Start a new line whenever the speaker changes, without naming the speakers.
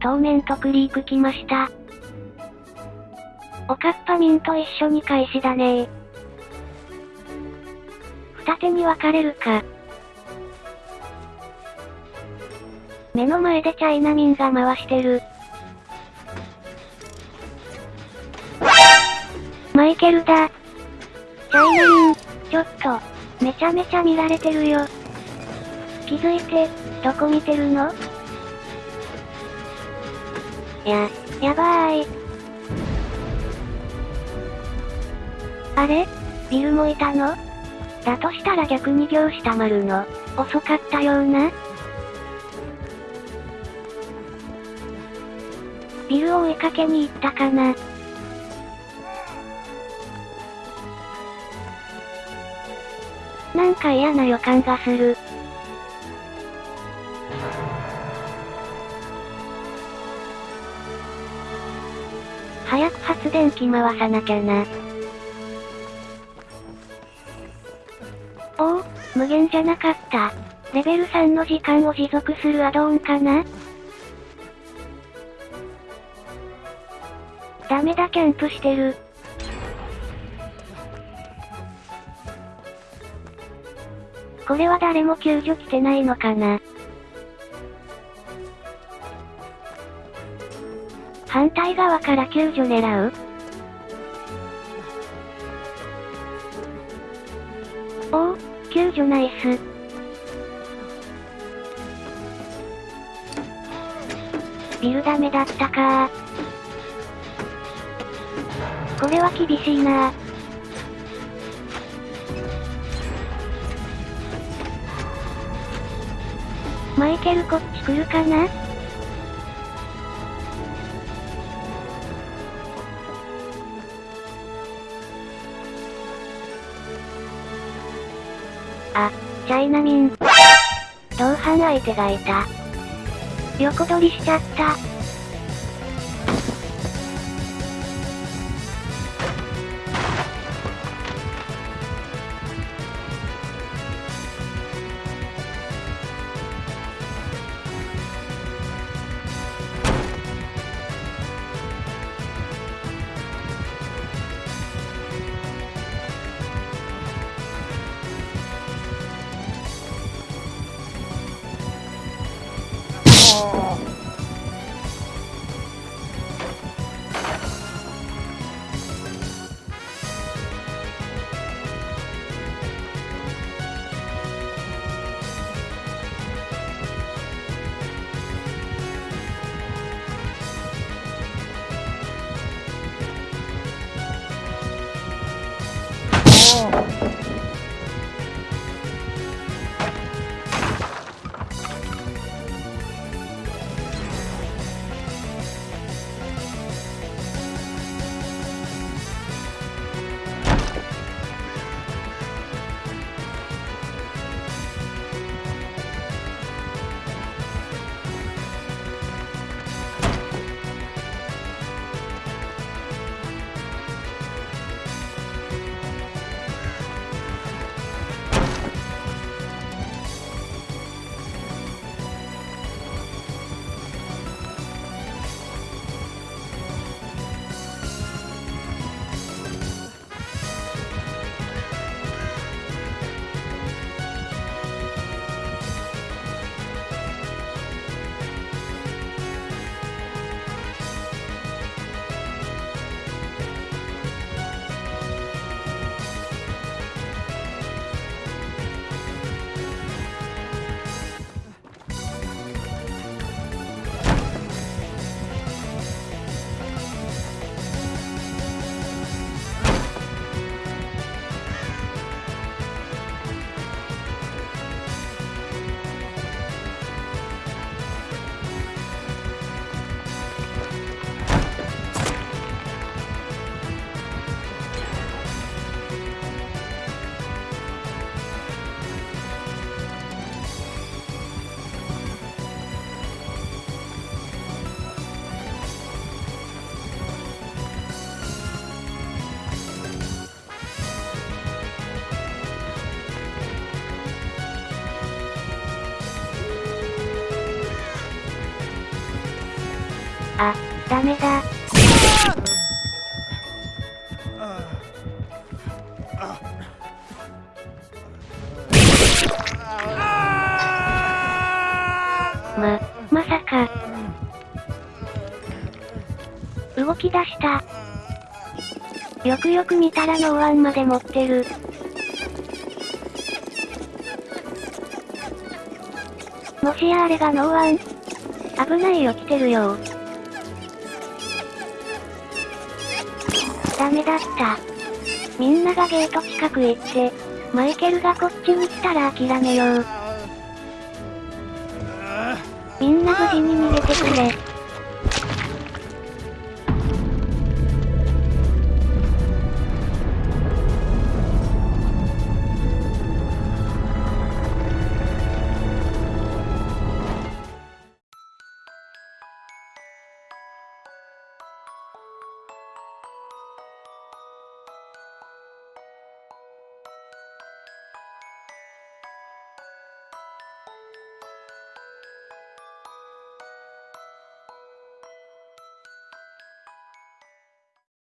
当面とクリーク来ました。おかっぱミンと一緒に開始だねー。二手に分かれるか。目の前でチャイナミンが回してる。マイケルだ。チャイナミン、ちょっと、めちゃめちゃ見られてるよ。気づいて、どこ見てるの？や、やばーい。あれ？ビルもいたの？だとしたら逆に行したまるの、遅かったような？ビルを追いかけに行ったかな？なんか嫌な予感がする。発電機回さなきゃな。おお、無限じゃなかった。レベル3の時間を持続するアドオンかな？ダメだキャンプしてる。これは誰も救助来てないのかな？反対側から救助狙う？おお、救助ナイス。ビルダメだったか。これは厳しいな。マイケルこっち来るかな？あ、チャイナミン。同伴相手がいた。横取りしちゃった。あ、ダメだ。ま、まさか。動き出した。よくよく見たらノーワンまで持ってる。もしやあれがノーワン危ないよ来てるよダメだった。みんながゲート近くへ行って、マイケルがこっちに来たら諦めよう。みんな無事に逃げてくれ。